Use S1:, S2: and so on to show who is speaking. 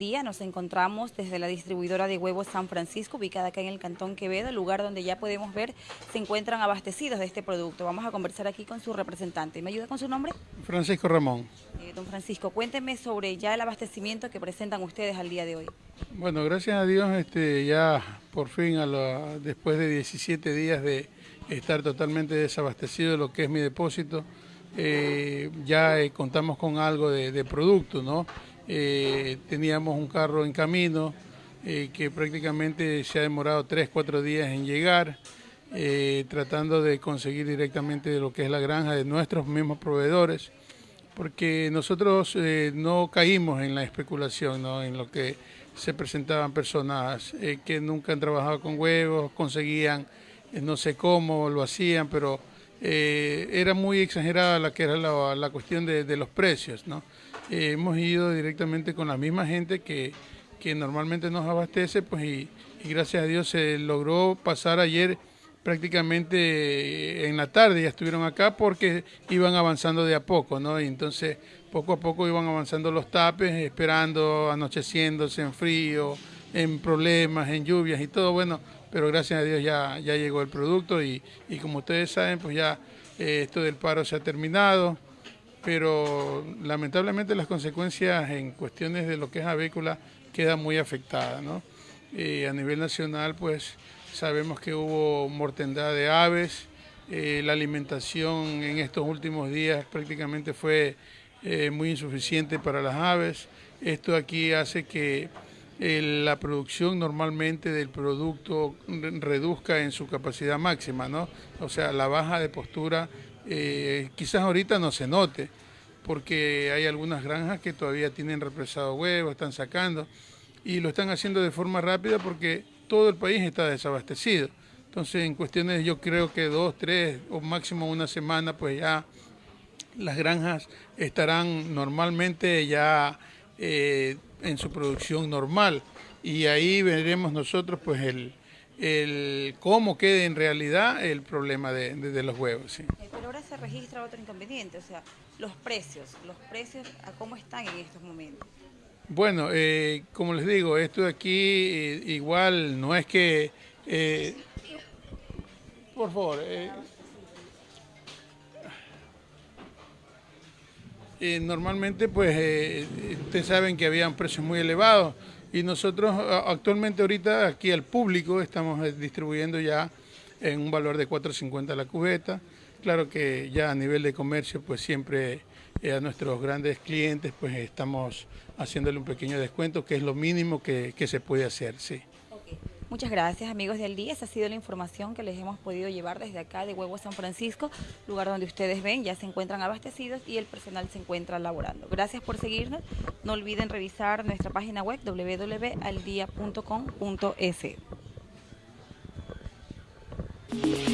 S1: día nos encontramos desde la distribuidora de huevos San Francisco, ubicada acá en el Cantón Quevedo, lugar donde ya podemos ver se encuentran abastecidos de este producto. Vamos a conversar aquí con su representante. ¿Me ayuda con su nombre?
S2: Francisco Ramón.
S1: Eh, don Francisco, cuénteme sobre ya el abastecimiento que presentan ustedes al día de hoy.
S2: Bueno, gracias a Dios este, ya por fin, a después de 17 días de estar totalmente desabastecido de lo que es mi depósito, eh, ya eh, contamos con algo de, de producto, ¿no? Eh, teníamos un carro en camino eh, que prácticamente se ha demorado 3, 4 días en llegar, eh, tratando de conseguir directamente de lo que es la granja de nuestros mismos proveedores, porque nosotros no caímos en la especulación, en lo que se presentaban personas que nunca han trabajado con huevos, conseguían no sé cómo lo hacían, pero era muy exagerada la que era la, cuestión de, de los precios, ¿no? Hemos ido directamente con la misma gente que, normalmente nos abastece, pues y, gracias a Dios se logró pasar ayer prácticamente en la tarde, ya estuvieron acá porque iban avanzando de a poco, ¿no? Y entonces poco a poco iban avanzando los tapes, esperando, anocheciéndose en frío, en problemas, en lluvias y todo, bueno, pero gracias a Dios ya, ya llegó el producto y, como ustedes saben, pues ya eh, esto del paro se ha terminado pero lamentablemente las consecuencias en cuestiones de lo que es avícola quedan muy afectadas. ¿no? a nivel nacional, pues sabemos que hubo mortandad de aves, eh, la alimentación en estos últimos días prácticamente fue eh, muy insuficiente para las aves. Esto aquí hace que eh, la producción normalmente del producto reduzca en su capacidad máxima, ¿no? O sea, la baja de postura eh, quizás ahorita no se note, porque hay algunas granjas que todavía tienen represado huevos, están sacando, y lo están haciendo de forma rápida porque todo el país está desabastecido. Entonces, en cuestiones, yo creo que dos, tres o máximo una semana, pues ya las granjas estarán normalmente ya eh, en su producción normal. Y ahí veremos nosotros, pues, el, el cómo quede en realidad el problema de, los huevos.
S1: Eh, pero ahora se registra otro inconveniente, o sea, los precios, los precios a cómo están en estos momentos.
S2: Bueno, eh, como les digo, esto de aquí eh, igual no es que... por favor. normalmente, pues, ustedes saben que habían precios muy elevados y nosotros actualmente ahorita aquí al público estamos eh, distribuyendo ya en un valor de 4.50 la cubeta. Claro que ya a nivel de comercio pues siempre eh, a nuestros grandes clientes pues estamos haciéndole un pequeño descuento que es lo mínimo que, que se puede hacer, sí.
S1: Muchas gracias amigos del día, esa ha sido la información que les hemos podido llevar desde acá de Huevo San Francisco, lugar donde ustedes ven ya se encuentran abastecidos y el personal se encuentra laborando. Gracias por seguirnos, no olviden revisar nuestra página web www.aldia.com.es.